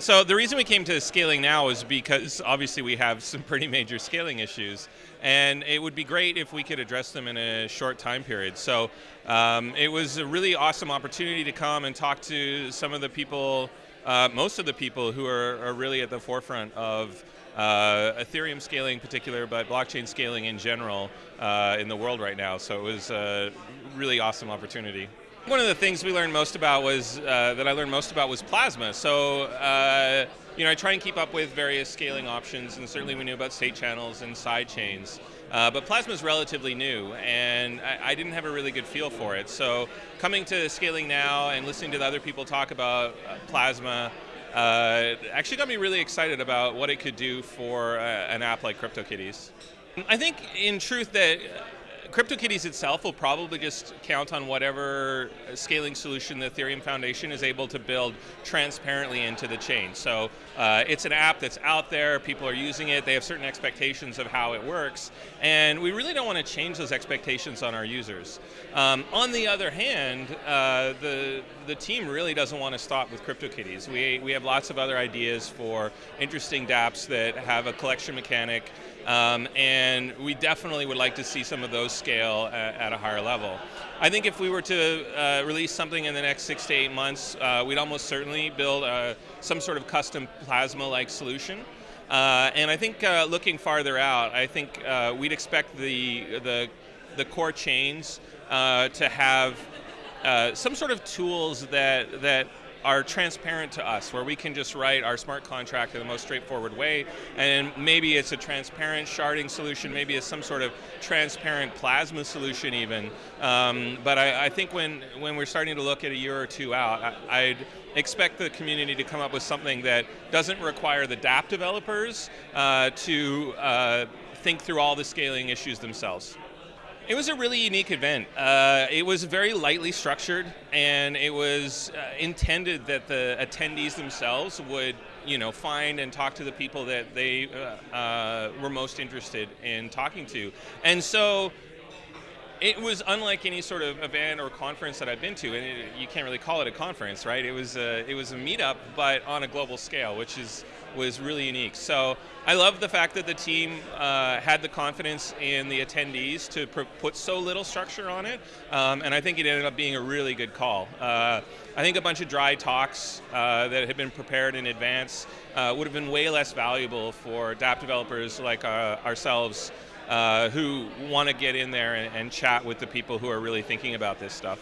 So the reason we came to scaling now is because obviously we have some pretty major scaling issues, and it would be great if we could address them in a short time period. So um, it was a really awesome opportunity to come and talk to some of the people, uh, most of the people who are, are, really at the forefront of uh, Ethereum scaling in particular, but blockchain scaling in general uh, in the world right now. So it was a really awesome opportunity. One of the things we learned most about was, uh, that I learned most about was Plasma. So, uh, you know, I try and keep up with various scaling options, and certainly we knew about state channels and side chains. Uh, but Plasma is relatively new, and I, I, didn't have a really good feel for it. So coming to scaling now and listening to the other people talk about uh, Plasma uh, actually got me really excited about what it could do for uh, an app like CryptoKitties. I think, in truth, that CryptoKitties itself will probably just count on whatever scaling solution the Ethereum Foundation is able to build transparently into the chain. So uh, it's an app that's out there, people are using it, they have certain expectations of how it works, and we really don't want to change those expectations on our users. Um, on the other hand, uh, the, the team really doesn't want to stop with CryptoKitties. We, we have lots of other ideas for interesting dApps that have a collection mechanic um, and we definitely would like to see some of those scale at, at a higher level. I think if we were to uh, release something in the next six to eight months, uh, we'd almost certainly build uh, some sort of custom Plasma-like solution. Uh, and I think uh, looking farther out, I think uh, we'd expect the, the, the core chains to have some sort of tools that, that are transparent to us, where we can just write our smart contract in the most straightforward way, and maybe it's a transparent sharding solution, maybe it's some sort of transparent plasma solution even. Um, but I, I, think when, when we're starting to look at a year or two out, I, would expect the community to come up with something that doesn't require the dApp developers uh, to uh, think through all the scaling issues themselves. It was a really unique event. Uh, it was very lightly structured, and it was uh, intended that the attendees themselves would, you know, find and talk to the people that they uh, uh were most interested in talking to. And so it was unlike any sort of event or conference that I've been to, and it, you can't really call it a conference, right? It was a, it was a meetup, but on a global scale, which is was really unique. So I love the fact that the team uh, had the confidence in the attendees to put so little structure on it, um, and I think it ended up being a really good call. Uh, I think a bunch of dry talks uh, that had been prepared in advance uh, would have been way less valuable for dApp developers like uh, ourselves uh, who want to get in there and, and, chat with the people who are really thinking about this stuff.